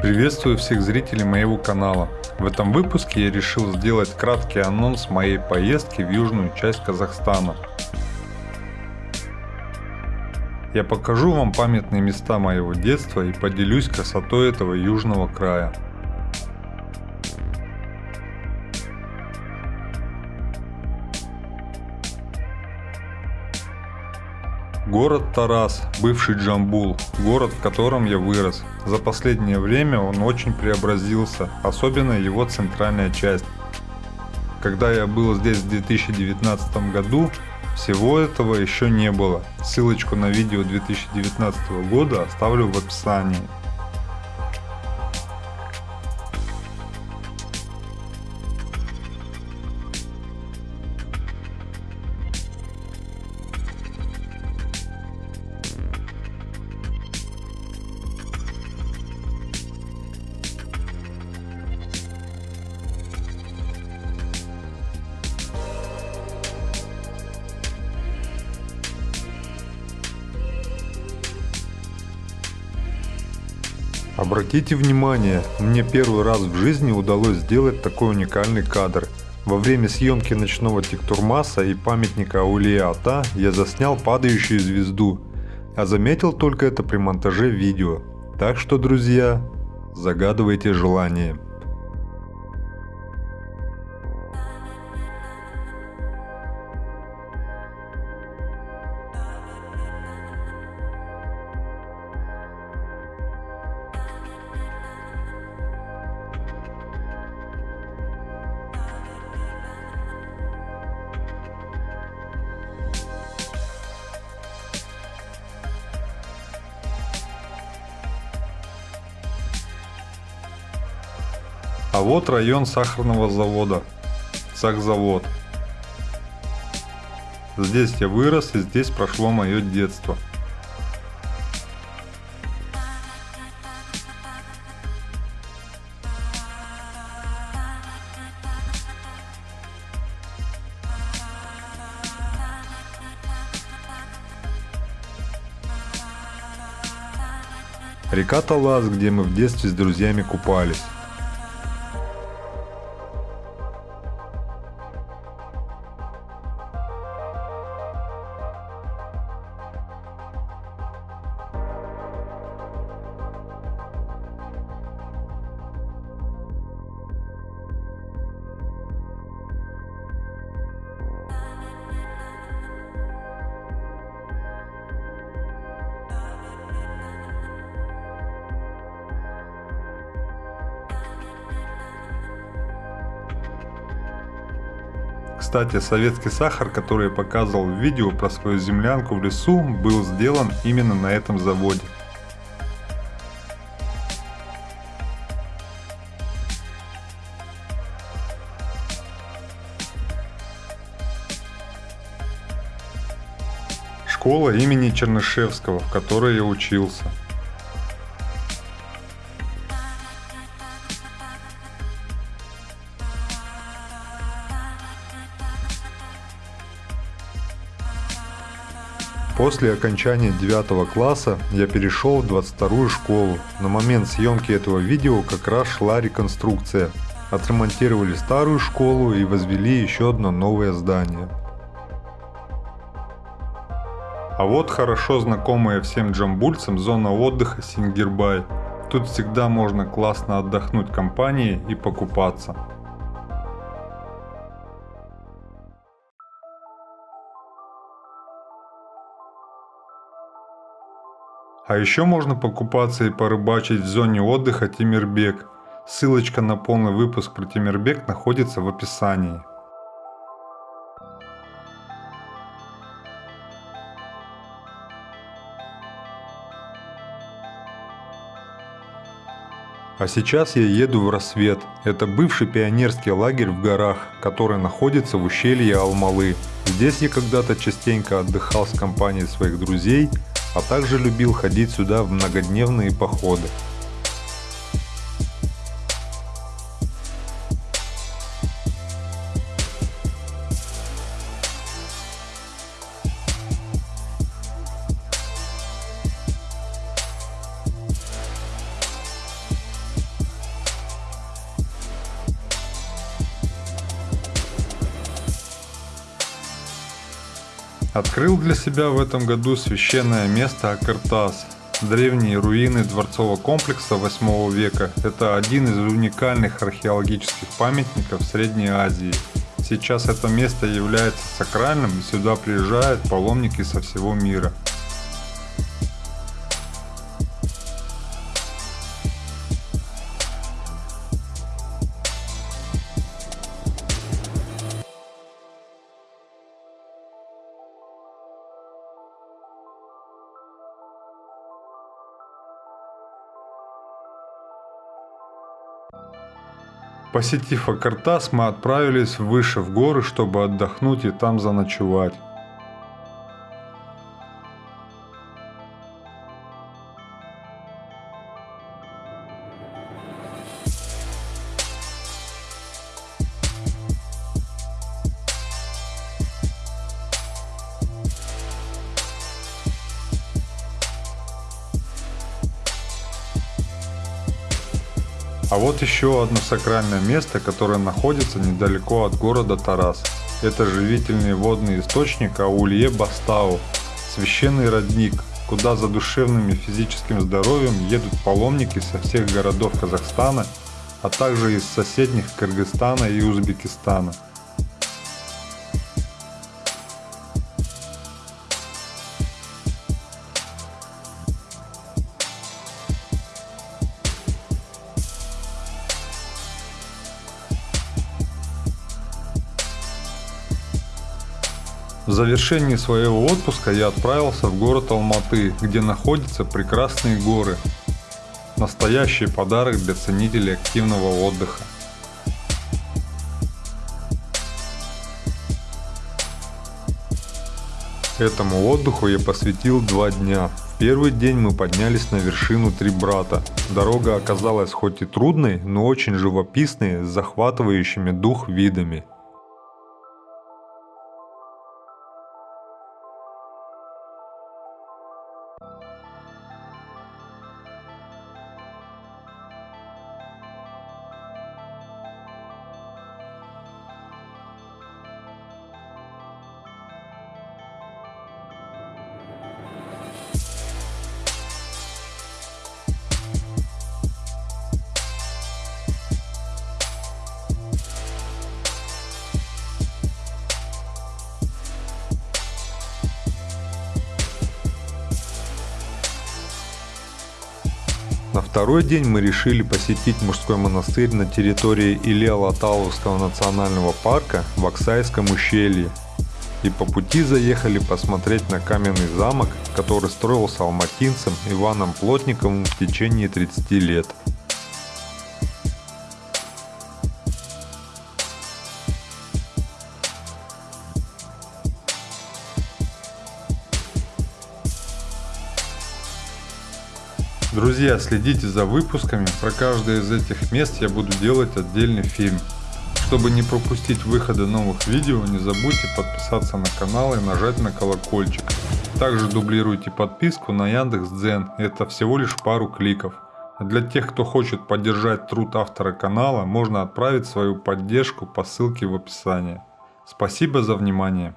Приветствую всех зрителей моего канала. В этом выпуске я решил сделать краткий анонс моей поездки в южную часть Казахстана. Я покажу вам памятные места моего детства и поделюсь красотой этого южного края. Город Тарас, бывший Джамбул, город, в котором я вырос. За последнее время он очень преобразился, особенно его центральная часть. Когда я был здесь в 2019 году, всего этого еще не было. Ссылочку на видео 2019 года оставлю в описании. Обратите внимание, мне первый раз в жизни удалось сделать такой уникальный кадр. Во время съемки ночного Тиктурмаса и памятника Аулия Ата я заснял падающую звезду, а заметил только это при монтаже видео. Так что, друзья, загадывайте желание. А вот район сахарного завода. Сахзавод. Здесь я вырос и здесь прошло мое детство. Река Талас, где мы в детстве с друзьями купались. Кстати, советский сахар, который я показывал в видео про свою землянку в лесу, был сделан именно на этом заводе. Школа имени Чернышевского, в которой я учился. После окончания 9 класса я перешел в 22 школу. На момент съемки этого видео как раз шла реконструкция. Отремонтировали старую школу и возвели еще одно новое здание. А вот хорошо знакомая всем джамбульцам зона отдыха Сингирбай. Тут всегда можно классно отдохнуть компанией и покупаться. А еще можно покупаться и порыбачить в зоне отдыха Тимирбек. Ссылочка на полный выпуск про Тимирбек находится в описании. А сейчас я еду в Рассвет. Это бывший пионерский лагерь в горах, который находится в ущелье Алмалы. Здесь я когда-то частенько отдыхал с компанией своих друзей, а также любил ходить сюда в многодневные походы. Открыл для себя в этом году священное место Акартас. Древние руины дворцового комплекса 8 века – это один из уникальных археологических памятников Средней Азии. Сейчас это место является сакральным и сюда приезжают паломники со всего мира. Посетив Акартас, мы отправились выше в горы, чтобы отдохнуть и там заночевать. А вот еще одно сакральное место, которое находится недалеко от города Тарас. Это живительный водный источник Аулье Бастау, священный родник, куда за душевным и физическим здоровьем едут паломники со всех городов Казахстана, а также из соседних Кыргызстана и Узбекистана. Завершении своего отпуска я отправился в город Алматы, где находятся прекрасные горы. Настоящий подарок для ценителей активного отдыха. Этому отдыху я посвятил два дня. В первый день мы поднялись на вершину Три Брата. Дорога оказалась хоть и трудной, но очень живописной, с захватывающими дух видами. Второй день мы решили посетить мужской монастырь на территории Илья-Латаловского национального парка в Оксайском ущелье. И по пути заехали посмотреть на каменный замок, который строился алматинцем Иваном Плотниковым в течение 30 лет. Друзья, следите за выпусками, про каждое из этих мест я буду делать отдельный фильм. Чтобы не пропустить выхода новых видео, не забудьте подписаться на канал и нажать на колокольчик. Также дублируйте подписку на Яндекс.Дзен, это всего лишь пару кликов. А для тех, кто хочет поддержать труд автора канала, можно отправить свою поддержку по ссылке в описании. Спасибо за внимание.